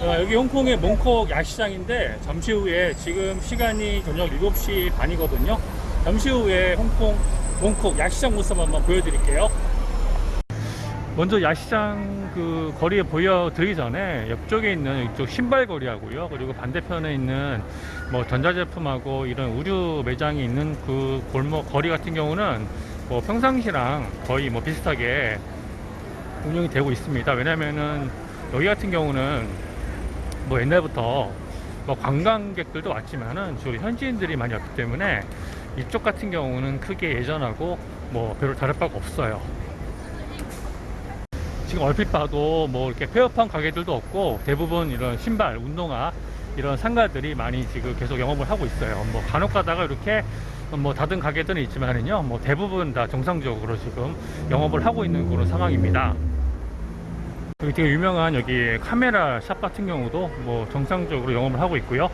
어, 여기 홍콩의 몽콕 야시장인데 잠시 후에 지금 시간이 저녁 7시 반이거든요. 잠시 후에 홍콩 몽콕 야시장 모습 한번 보여드릴게요. 먼저 야시장 그 거리에 보여드리기 전에 옆쪽에 있는 이쪽 신발 거리하고요. 그리고 반대편에 있는 뭐 전자제품하고 이런 의류 매장이 있는 그 골목 거리 같은 경우는 뭐 평상시랑 거의 뭐 비슷하게 운영이 되고 있습니다. 왜냐면은 여기 같은 경우는 뭐 옛날부터 뭐 관광객들도 왔지만은 주로 현지인들이 많이 왔기 때문에 이쪽 같은 경우는 크게 예전하고 뭐 별로 다를 바가 없어요. 지금 얼핏 봐도 뭐 이렇게 폐업한 가게들도 없고 대부분 이런 신발, 운동화 이런 상가들이 많이 지금 계속 영업을 하고 있어요. 뭐 간혹 가다가 이렇게 뭐 닫은 가게들은 있지만은요, 뭐 대부분 다 정상적으로 지금 영업을 하고 있는 그런 상황입니다. 여기 되게 유명한 여기 카메라 샵 같은 경우도 뭐 정상적으로 영업을 하고 있고요.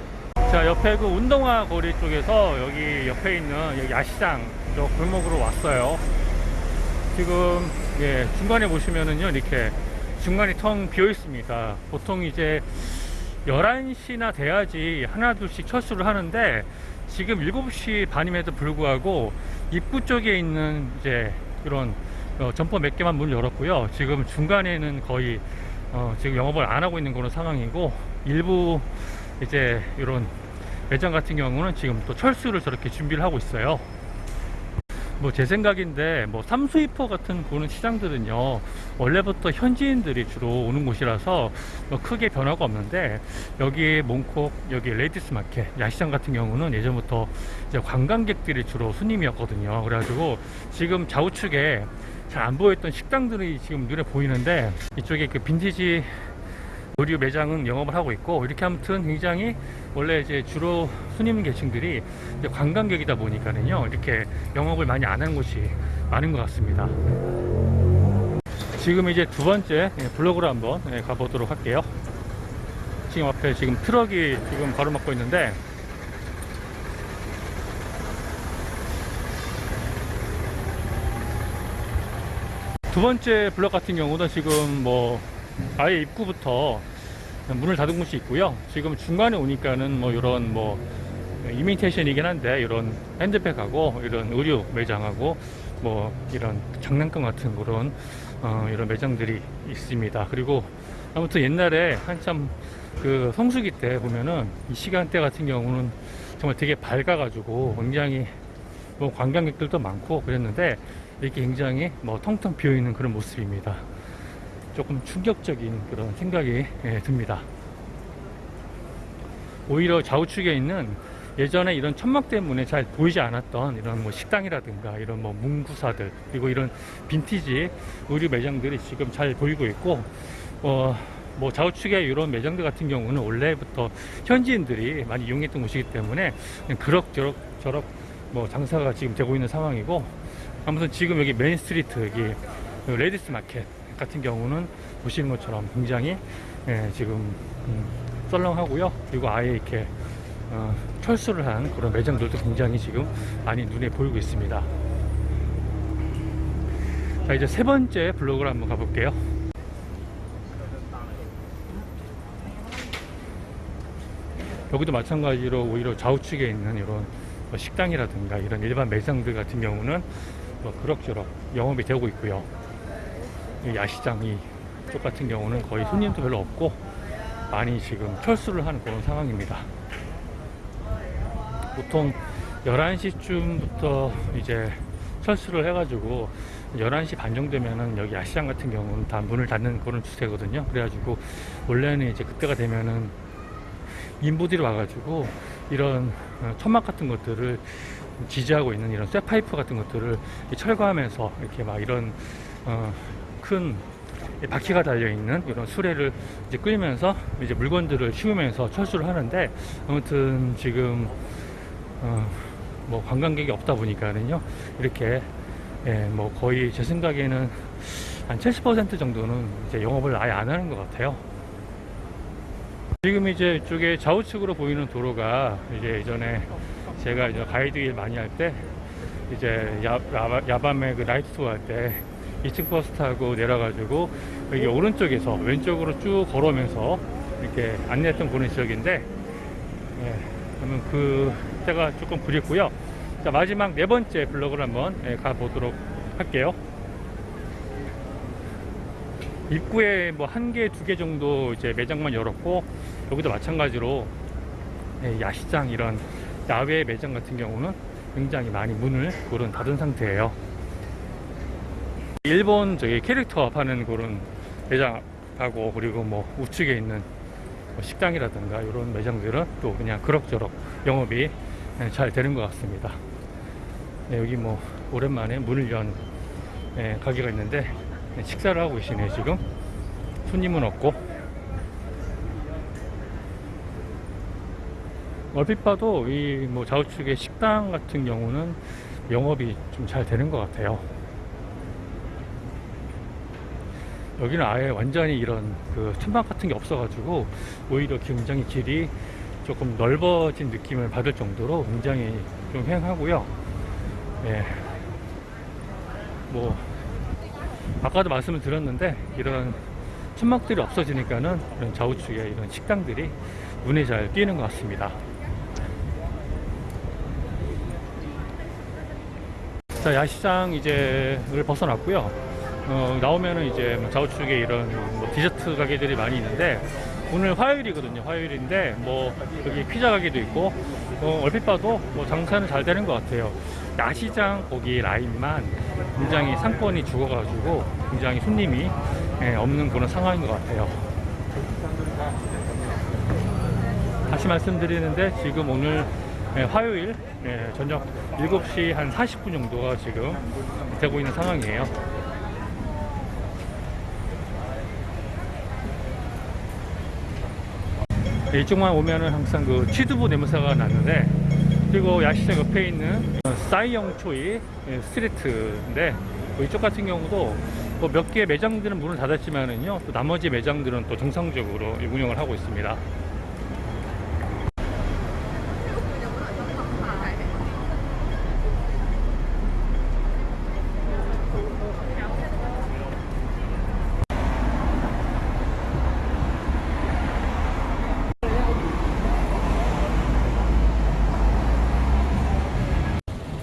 자 옆에 그 운동화 거리 쪽에서 여기 옆에 있는 여기 야시장 저 골목으로 왔어요. 지금 예, 중간에 보시면은요 이렇게 중간이 텅 비어 있습니다. 보통 이제 11시나 돼야지 하나 둘씩 철수를 하는데 지금 7시 반임에도 불구하고 입구 쪽에 있는 이제 이런 어, 점포 몇 개만 문을 열었고요. 지금 중간에는 거의 어, 지금 영업을 안 하고 있는 그런 상황이고 일부 이제 이런 매장 같은 경우는 지금 또 철수를 저렇게 준비를 하고 있어요. 뭐 제 생각인데 뭐 삼수이포 같은 그런 시장들은요 원래부터 현지인들이 주로 오는 곳이라서 뭐 크게 변화가 없는데 여기 몽콕 여기 Ladies Market 야시장 같은 경우는 예전부터 이제 관광객들이 주로 손님이었거든요 그래가지고 지금 좌우측에 잘 안 보였던 식당들이 지금 눈에 보이는데 이쪽에 그 빈티지 의류 매장은 영업을 하고 있고 이렇게 아무튼 굉장히 원래 이제 주로 손님 계층들이 관광객이다 보니까는요 이렇게 영업을 많이 안 하는 곳이 많은 것 같습니다. 지금 이제 두 번째 예, 블록으로 한번 예, 가보도록 할게요. 지금 앞에 지금 트럭이 지금 가로막고 있는데 두 번째 블록 같은 경우는 지금 뭐 아예 입구부터 문을 닫은 곳이 있고요. 지금 중간에 오니까는 뭐 이런 뭐 이미테이션이긴 한데 이런 핸드백하고 이런 의류 매장하고 뭐 이런 장난감 같은 그런 어 이런 매장들이 있습니다. 그리고 아무튼 옛날에 한참 그 성수기 때 보면은 이 시간대 같은 경우는 정말 되게 밝아 가지고 굉장히 뭐 관광객들도 많고 그랬는데 이렇게 굉장히 뭐 텅텅 비어 있는 그런 모습입니다. 조금 충격적인 그런 생각이 예, 듭니다. 오히려 좌우측에 있는 예전에 이런 천막 때문에 잘 보이지 않았던 이런 뭐 식당이라든가 이런 뭐 문구사들 그리고 이런 빈티지 의류 매장들이 지금 잘 보이고 있고 어, 뭐 좌우측에 이런 매장들 같은 경우는 원래부터 현지인들이 많이 이용했던 곳이기 때문에 그럭저럭 저럭 뭐 장사가 지금 되고 있는 상황이고 아무튼 지금 여기 main street 여기 Ladies Market 같은 경우는 보시는 것처럼 굉장히 예, 지금 음, 썰렁하고요. 그리고 아예 이렇게 어, 철수를 한 그런 매장들도 굉장히 지금 많이 눈에 보이고 있습니다. 자 이제 세 번째 블록으로 한번 가볼게요. 여기도 마찬가지로 오히려 좌우측에 있는 이런 뭐 식당이라든가 이런 일반 매장들 같은 경우는 뭐 그럭저럭 영업이 되고 있고요. 이 야시장이 쪽 같은 경우는 거의 손님도 별로 없고 많이 지금 철수를 하는 그런 상황입니다. 보통 11시쯤부터 이제 철수를 해가지고 11시 반 정도면은 여기 야시장 같은 경우는 다 문을 닫는 그런 추세거든요. 그래가지고 원래는 이제 그때가 되면은 인부들이 와가지고 이런 어, 천막 같은 것들을 지지하고 있는 이런 쇠파이프 같은 것들을 철거하면서 이렇게 막 이런 어, 큰 바퀴가 달려 있는 이런 수레를 이제 끌면서 이제 물건들을 씌우면서 철수를 하는데 아무튼 지금 어, 뭐 관광객이 없다 보니까는요 이렇게 예, 뭐 거의 제 생각에는 한 70% 정도는 이제 영업을 아예 안 하는 것 같아요. 지금 이제 이쪽에 좌우측으로 보이는 도로가 이제 예전에 제가 이제 가이드 일 많이 할 때 이제 야, 야, 야 밤에 그 나이트 투어 할 때 2층 버스 타고 내려가지고 여기 오른쪽에서 왼쪽으로 쭉 걸어오면서 이렇게 안내했던 그런 지역인데 예, 그러면 그 때가 조금 그립고요. 자 마지막 네 번째 블럭을 한번 예, 가보도록 할게요. 입구에 뭐 한 개, 두 개 정도 이제 매장만 열었고 여기도 마찬가지로 예, 야시장 이런 야외 매장 같은 경우는 굉장히 많이 문을 그런 닫은 상태예요. 일본 저기 캐릭터 파는 그런 매장하고 그리고 뭐 우측에 있는 뭐 식당이라든가 이런 매장들은 또 그냥 그럭저럭 영업이 예, 잘 되는 것 같습니다. 네, 여기 뭐 오랜만에 문을 연 예, 가게가 있는데 네, 식사를 하고 계시네요 지금 손님은 없고 얼핏 봐도 이 뭐 좌우측의 식당 같은 경우는 영업이 좀 잘 되는 것 같아요. 여기는 아예 완전히 이런 그 천막 같은 게 없어 가지고 오히려 굉장히 길이 조금 넓어진 느낌을 받을 정도로 굉장히 좀 휑하고요. 예. 뭐 아까도 말씀을 드렸는데 이런 천막들이 없어지니까는 이런 좌우측에 이런 식당들이 눈에 잘 띄는 것 같습니다. 자 야시장 이제를 벗어났고요. 어, 나오면은 이제 뭐 좌우측에 이런 뭐 디저트 가게들이 많이 있는데 오늘 화요일이거든요. 화요일인데 뭐 여기 피자 가게도 있고 어, 얼핏 봐도 뭐 장사는 잘 되는 것 같아요. 야시장 거기 라인만 굉장히 상권이 죽어가지고 굉장히 손님이 예, 없는 그런 상황인 것 같아요. 다시 말씀드리는데 지금 오늘 예, 화요일 예, 저녁 7시 한 40분 정도가 지금 되고 있는 상황이에요. 예, 이쪽만 오면은 항상 그 취두부 냄새가 나는데 그리고 야시장 옆에 있는 싸이영초이 예, 스트리트인데 뭐 이쪽 같은 경우도 뭐몇개 매장들은 문을 닫았지만은요 또 나머지 매장들은 또 정상적으로 운영을 하고 있습니다.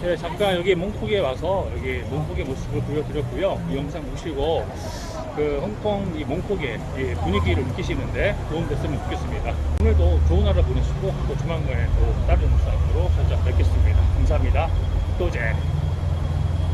네, 잠깐 여기 몽콕에 와서 여기 몽콕의 모습을 보여드렸고요. 이 영상 보시고 그 홍콩 이 몽콕의 이 분위기를 느끼시는데 도움 됐으면 좋겠습니다. 오늘도 좋은 하루 보내시고 또 조만간에 또 다른 영상으로 찾아뵙겠습니다. 감사합니다. 또제.